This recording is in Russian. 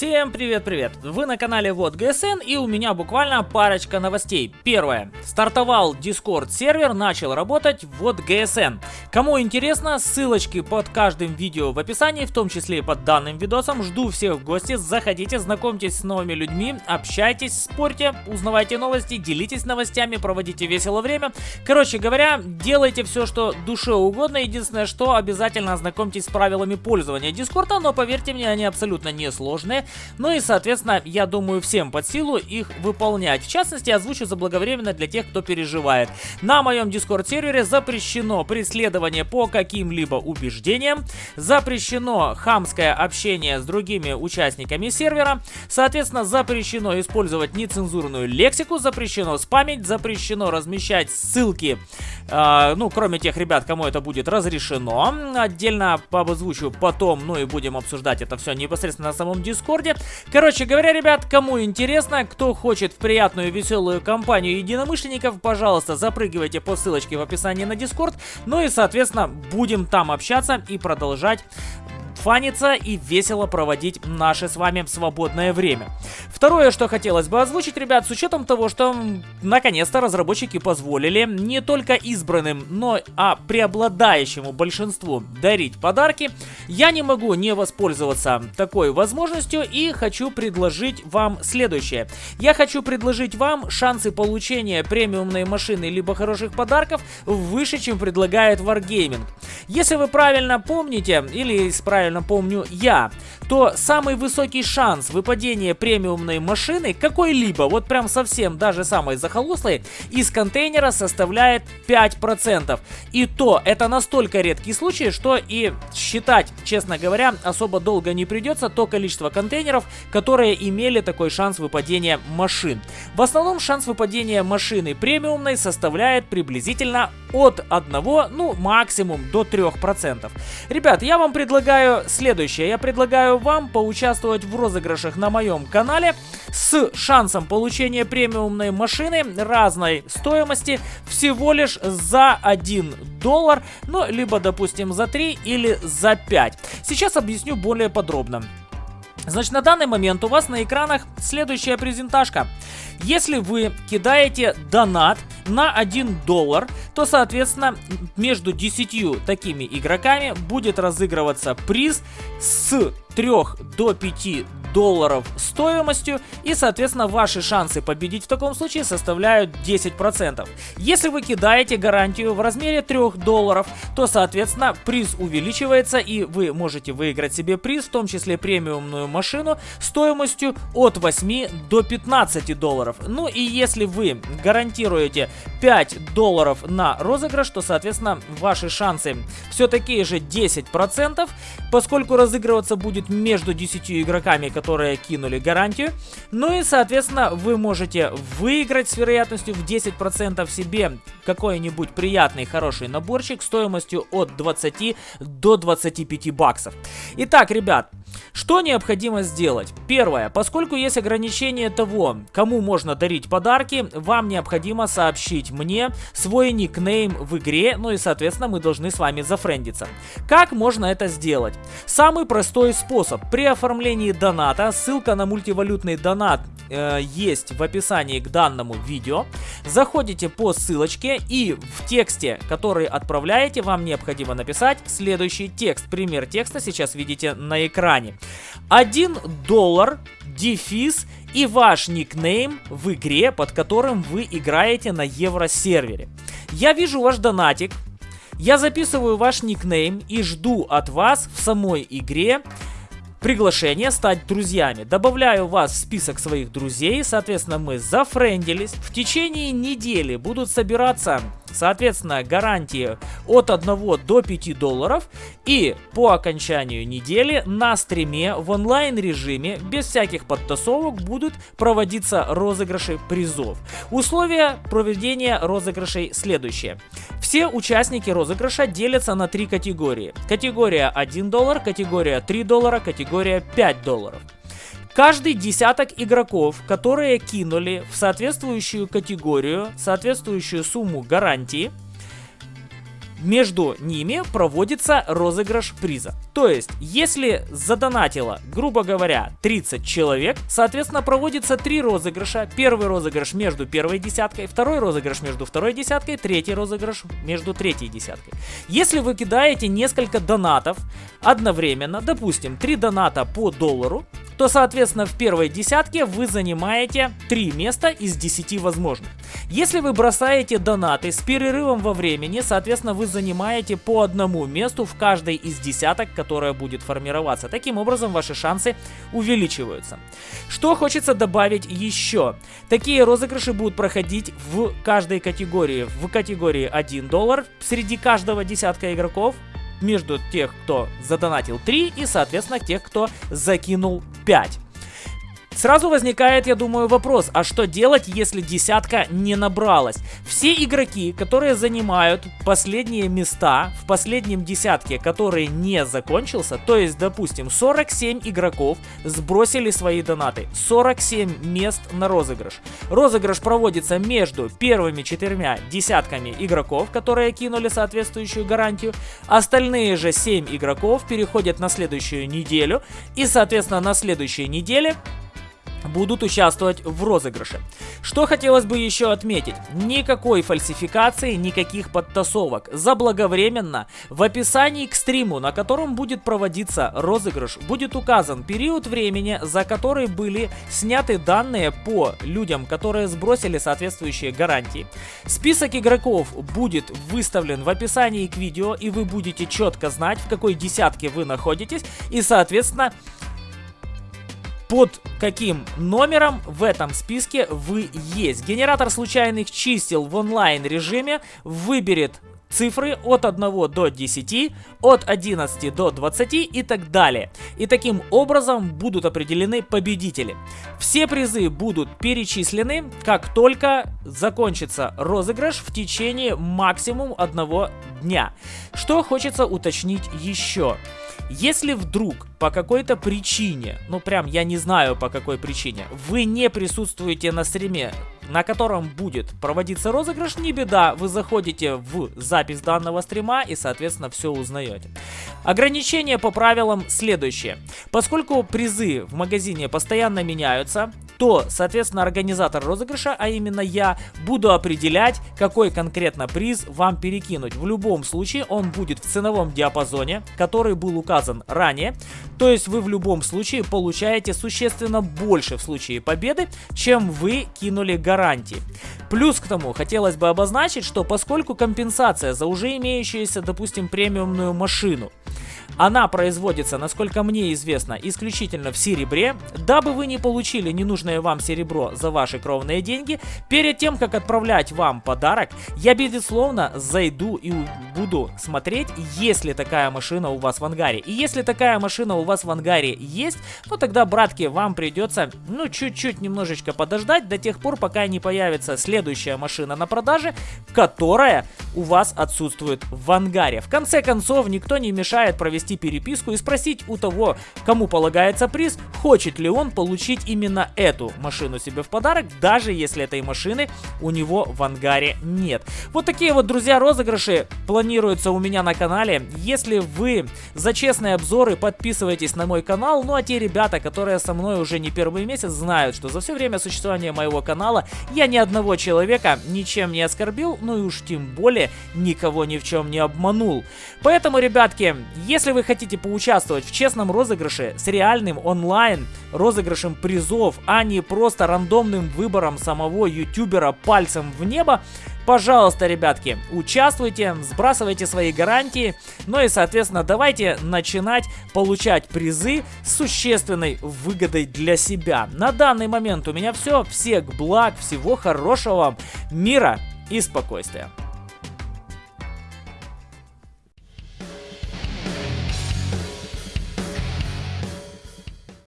Всем привет-привет! Вы на канале Вот ГСН и у меня буквально парочка новостей. Первое. Стартовал Discord сервер, начал работать Вот ГСН. Кому интересно, ссылочки под каждым видео в описании, в том числе и под данным видосом. Жду всех в гости, заходите, знакомьтесь с новыми людьми, общайтесь, спорьте, узнавайте новости, делитесь новостями, проводите весело время. Короче говоря, делайте все, что душе угодно. Единственное, что обязательно ознакомьтесь с правилами пользования Дискорда, но поверьте мне, они абсолютно не сложные. Ну и, соответственно, я думаю, всем под силу их выполнять. В частности, озвучу заблаговременно для тех, кто переживает. На моем Discord сервере запрещено преследование по каким-либо убеждениям, запрещено хамское общение с другими участниками сервера, соответственно, запрещено использовать нецензурную лексику, запрещено спамить, запрещено размещать ссылки, э, ну, кроме тех ребят, кому это будет разрешено. Отдельно озвучу потом, ну и будем обсуждать это все непосредственно на самом Discord Дискорде. Короче говоря, ребят, кому интересно, кто хочет в приятную веселую компанию единомышленников, пожалуйста, запрыгивайте по ссылочке в описании на Дискорд. Ну и, соответственно, будем там общаться и продолжать фаниться и весело проводить наше с вами свободное время. Второе, что хотелось бы озвучить, ребят, с учетом того, что наконец-то разработчики позволили не только избранным, но а преобладающему большинству дарить подарки, я не могу не воспользоваться такой возможностью и хочу предложить вам следующее. Я хочу предложить вам шансы получения премиумной машины либо хороших подарков выше, чем предлагает Wargaming. Если вы правильно помните или правильно правильно помню я, то самый высокий шанс выпадения премиумной машины какой-либо, вот прям совсем даже самой захолустой, из контейнера составляет 5%. И то это настолько редкий случай, что и считать, честно говоря, особо долго не придется то количество контейнеров, которые имели такой шанс выпадения машин. В основном шанс выпадения машины премиумной составляет приблизительно от 1, ну максимум до 3%. Ребят, я вам предлагаю следующее. Я предлагаю вам поучаствовать в розыгрышах на моем канале с шансом получения премиумной машины разной стоимости всего лишь за 1 доллар, ну, либо, допустим, за 3 или за 5. Сейчас объясню более подробно. Значит, на данный момент у вас на экранах следующая презентажка. Если вы кидаете донат на 1 доллар, то, соответственно, между 10 такими игроками будет разыгрываться приз с 3 до 5 долларов стоимостью и, соответственно, ваши шансы победить в таком случае составляют 10%. Если вы кидаете гарантию в размере 3 долларов, то, соответственно, приз увеличивается и вы можете выиграть себе приз, в том числе премиумную машину стоимостью от 8 до 15 долларов. Ну и если вы гарантируете 5 долларов на розыгрыш, то, соответственно, ваши шансы все такие же 10%, поскольку разыгрываться будет между 10 игроками, которые кинули гарантию. Ну и, соответственно, вы можете выиграть с вероятностью в 10% себе какой-нибудь приятный, хороший наборчик стоимостью от 20 до 25 баксов. Итак, ребят, что необходимо сделать? Первое. Поскольку есть ограничение того, кому можно дарить подарки, вам необходимо сообщить мне свой никнейм в игре, ну и, соответственно, мы должны с вами зафрендиться. Как можно это сделать? Самый простой способ. При оформлении доната, ссылка на мультивалютный донат э, есть в описании к данному видео. Заходите по ссылочке и в тексте, который отправляете, вам необходимо написать следующий текст. Пример текста сейчас видите на экране. 1 доллар, дефис и ваш никнейм в игре, под которым вы играете на евросервере. Я вижу ваш донатик, я записываю ваш никнейм и жду от вас в самой игре приглашение стать друзьями. Добавляю вас в список своих друзей, соответственно, мы зафрендились. В течение недели будут собираться Соответственно, гарантии от 1 до 5 долларов. И по окончанию недели на стриме в онлайн режиме без всяких подтасовок будут проводиться розыгрыши призов. Условия проведения розыгрышей следующие. Все участники розыгрыша делятся на три категории. Категория 1 доллар, категория 3 доллара, категория 5 долларов. Каждый десяток игроков, которые кинули в соответствующую категорию, соответствующую сумму гарантии, между ними проводится розыгрыш приза. То есть, если задонатило, грубо говоря, 30 человек, соответственно, проводится три розыгрыша. Первый розыгрыш между первой десяткой, второй розыгрыш между второй десяткой, третий розыгрыш между третьей десяткой. Если вы кидаете несколько донатов одновременно, допустим, 3 доната по доллару, то, соответственно, в первой десятке вы занимаете 3 места из 10 возможных. Если вы бросаете донаты с перерывом во времени, соответственно, вы занимаете по одному месту в каждой из десяток, которая будет формироваться. Таким образом, ваши шансы увеличиваются. Что хочется добавить еще? Такие розыгрыши будут проходить в каждой категории. В категории 1 доллар среди каждого десятка игроков, между тех, кто задонатил 3 и, соответственно, тех, кто закинул 5. Сразу возникает, я думаю, вопрос, а что делать, если десятка не набралась? Все игроки, которые занимают последние места в последнем десятке, который не закончился, то есть, допустим, 47 игроков сбросили свои донаты, 47 мест на розыгрыш. Розыгрыш проводится между первыми четырьмя десятками игроков, которые кинули соответствующую гарантию, остальные же 7 игроков переходят на следующую неделю, и, соответственно, на следующей неделе будут участвовать в розыгрыше. Что хотелось бы еще отметить. Никакой фальсификации, никаких подтасовок. Заблаговременно в описании к стриму, на котором будет проводиться розыгрыш, будет указан период времени, за который были сняты данные по людям, которые сбросили соответствующие гарантии. Список игроков будет выставлен в описании к видео, и вы будете четко знать, в какой десятке вы находитесь, и, соответственно, под каким номером в этом списке вы есть. Генератор случайных чисел в онлайн режиме выберет цифры от 1 до 10, от 11 до 20 и так далее. И таким образом будут определены победители. Все призы будут перечислены, как только закончится розыгрыш в течение максимум одного дня. Что хочется уточнить еще. Если вдруг по какой-то причине, ну прям я не знаю по какой причине, вы не присутствуете на стриме, на котором будет проводиться розыгрыш, не беда, вы заходите в запись данного стрима и, соответственно, все узнаете. Ограничения по правилам следующие. Поскольку призы в магазине постоянно меняются, то, соответственно, организатор розыгрыша, а именно я, буду определять, какой конкретно приз вам перекинуть. В любом случае он будет в ценовом диапазоне, который был указан ранее. То есть вы в любом случае получаете существенно больше в случае победы, чем вы кинули гарантии. Плюс к тому, хотелось бы обозначить, что поскольку компенсация за уже имеющуюся, допустим, премиумную машину она производится, насколько мне известно, исключительно в серебре. Дабы вы не получили ненужное вам серебро за ваши кровные деньги, перед тем, как отправлять вам подарок, я, безусловно, зайду и буду смотреть, есть ли такая машина у вас в ангаре. И если такая машина у вас в ангаре есть, то тогда, братки, вам придется, ну, чуть-чуть немножечко подождать до тех пор, пока не появится следующая машина на продаже, которая у вас отсутствует в ангаре. В конце концов, никто не мешает провести переписку и спросить у того, кому полагается приз, хочет ли он получить именно эту машину себе в подарок, даже если этой машины у него в ангаре нет. Вот такие вот, друзья, розыгрыши планируются у меня на канале. Если вы за честные обзоры подписывайтесь на мой канал, ну а те ребята, которые со мной уже не первый месяц, знают, что за все время существования моего канала я ни одного человека ничем не оскорбил, ну и уж тем более никого ни в чем не обманул. Поэтому, ребятки, если вы хотите поучаствовать в честном розыгрыше с реальным онлайн розыгрышем призов, а не просто рандомным выбором самого ютубера пальцем в небо, Пожалуйста, ребятки, участвуйте, сбрасывайте свои гарантии, ну и, соответственно, давайте начинать получать призы с существенной выгодой для себя. На данный момент у меня все. Всех благ, всего хорошего, мира и спокойствия.